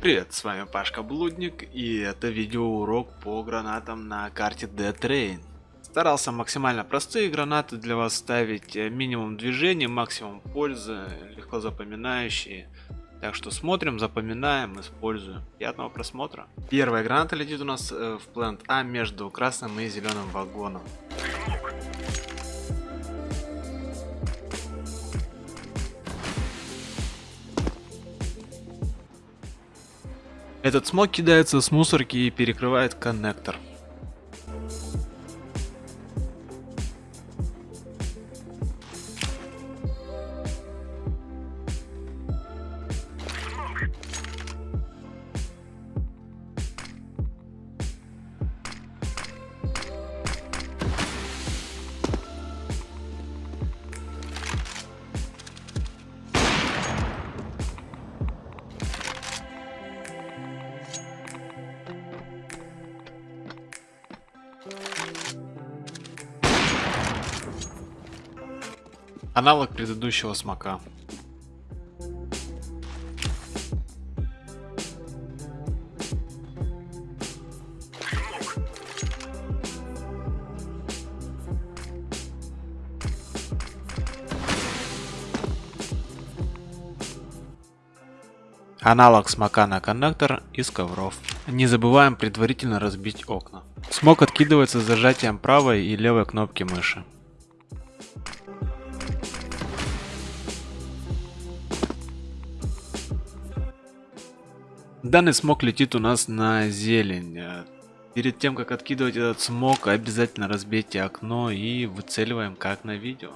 Привет, с вами Пашка Блудник и это видеоурок по гранатам на карте Dead Train. Старался максимально простые гранаты для вас ставить, э, минимум движения, максимум пользы, легко запоминающие. Так что смотрим, запоминаем, используем. Приятного просмотра. Первая граната летит у нас э, в плент А между красным и зеленым вагоном. Этот смог кидается с мусорки и перекрывает коннектор. Аналог предыдущего смока. Аналог смока на коннектор из ковров. Не забываем предварительно разбить окна. Смок откидывается с зажатием правой и левой кнопки мыши. Данный смог летит у нас на зелень. Перед тем, как откидывать этот смог, обязательно разбейте окно и выцеливаем как на видео.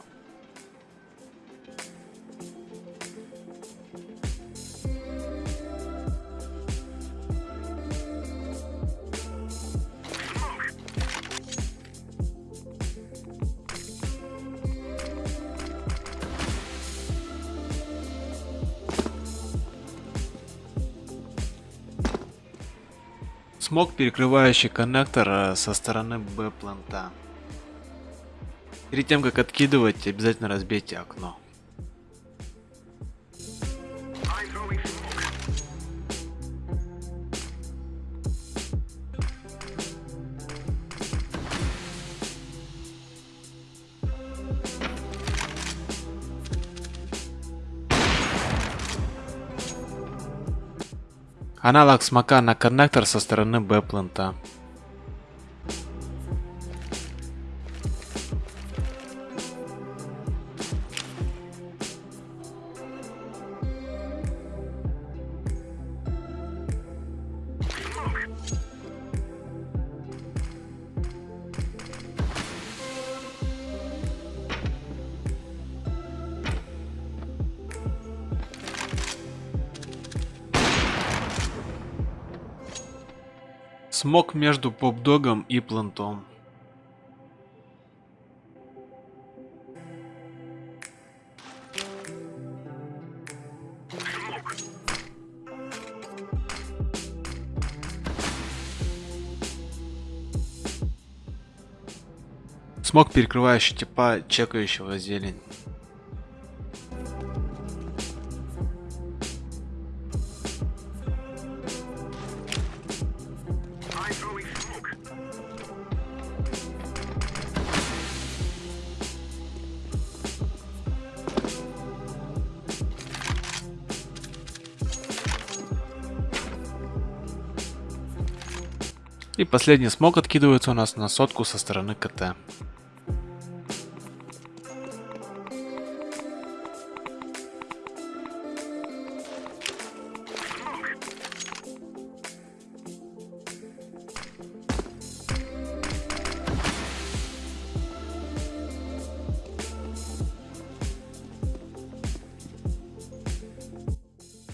Смог, перекрывающий коннектор э, со стороны Б-планта. Перед тем, как откидывать, обязательно разбейте окно. Аналог смока на коннектор со стороны Б-плента. Смог между поп-догом и плантом. Смог перекрывающий типа чекающего зелень. И последний смог откидывается у нас на сотку со стороны КТ.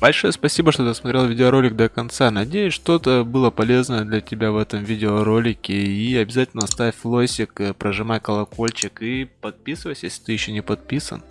Большое спасибо, что досмотрел видеоролик до конца. Надеюсь, что-то было полезное для тебя в этом видеоролике. И обязательно ставь лойсик, э, прожимай колокольчик и подписывайся, если ты еще не подписан.